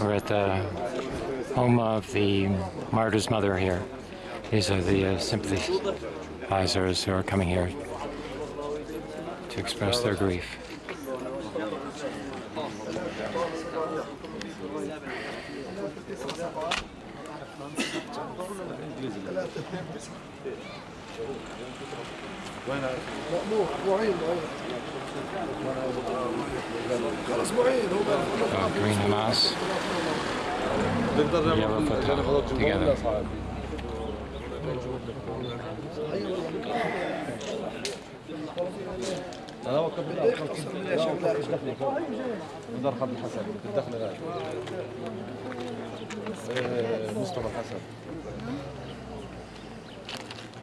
We're at the home of the martyr's mother here. These are the uh, sympathizers who are coming here to express their grief. كان هو Green Hamas آه، يلا فتح together أنا وقت بدي إيش دخلك بدي ادخل الحسن بدي ادخل مصطفى الحسن